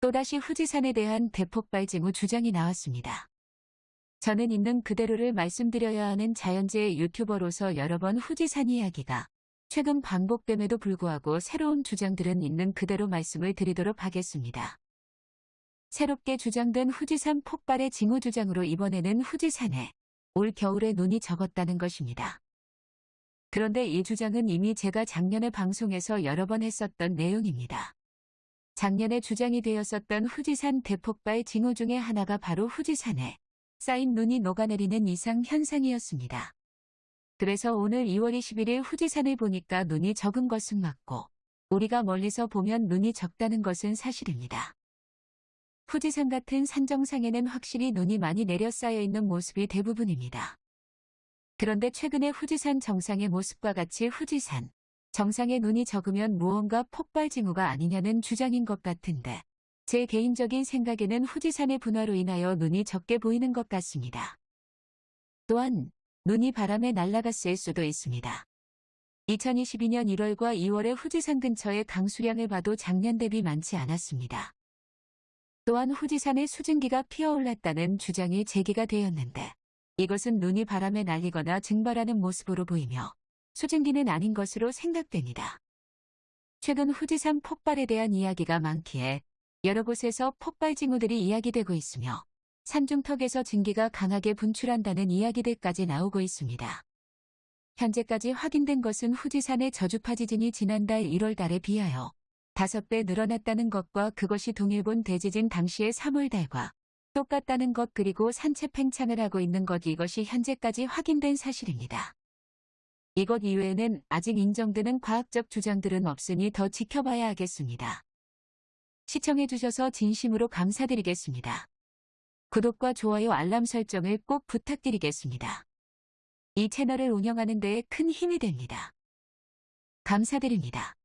또다시 후지산에 대한 대폭발 징후 주장이 나왔습니다. 저는 있는 그대로를 말씀드려야 하는 자연재해 유튜버로서 여러 번 후지산 이야기가 최근 반복됨에도 불구하고 새로운 주장들은 있는 그대로 말씀을 드리도록 하겠습니다. 새롭게 주장된 후지산 폭발의 징후 주장으로 이번에는 후지산에 올 겨울에 눈이 적었다는 것입니다. 그런데 이 주장은 이미 제가 작년에 방송에서 여러 번 했었던 내용입니다. 작년에 주장이 되었었던 후지산 대폭발 징후 중에 하나가 바로 후지산에 쌓인 눈이 녹아내리는 이상 현상이었습니다. 그래서 오늘 2월 21일 후지산을 보니까 눈이 적은 것은 맞고 우리가 멀리서 보면 눈이 적다는 것은 사실입니다. 후지산 같은 산 정상에는 확실히 눈이 많이 내려 쌓여 있는 모습이 대부분입니다. 그런데 최근에 후지산 정상의 모습과 같이 후지산 정상에 눈이 적으면 무언가 폭발 징후가 아니냐는 주장인 것 같은데 제 개인적인 생각에는 후지산의 분화로 인하여 눈이 적게 보이는 것 같습니다. 또한 눈이 바람에 날아갔을 수도 있습니다. 2022년 1월과 2월에 후지산 근처의 강수량을 봐도 작년 대비 많지 않았습니다. 또한 후지산의 수증기가 피어올랐다는 주장이 제기가 되었는데 이것은 눈이 바람에 날리거나 증발하는 모습으로 보이며 수증기는 아닌 것으로 생각됩니다. 최근 후지산 폭발에 대한 이야기가 많기에 여러 곳에서 폭발 징후들이 이야기되고 있으며 산중턱에서 증기가 강하게 분출한다는 이야기들까지 나오고 있습니다. 현재까지 확인된 것은 후지산의 저주파 지진이 지난달 1월 달에 비하여 5배 늘어났다는 것과 그것이 동일본 대지진 당시의 3월 달과 똑같다는 것 그리고 산체 팽창을 하고 있는 것 이것이 현재까지 확인된 사실입니다. 이것 이외에는 아직 인정되는 과학적 주장들은 없으니 더 지켜봐야 하겠습니다. 시청해주셔서 진심으로 감사드리겠습니다. 구독과 좋아요 알람 설정을 꼭 부탁드리겠습니다. 이 채널을 운영하는 데에 큰 힘이 됩니다. 감사드립니다.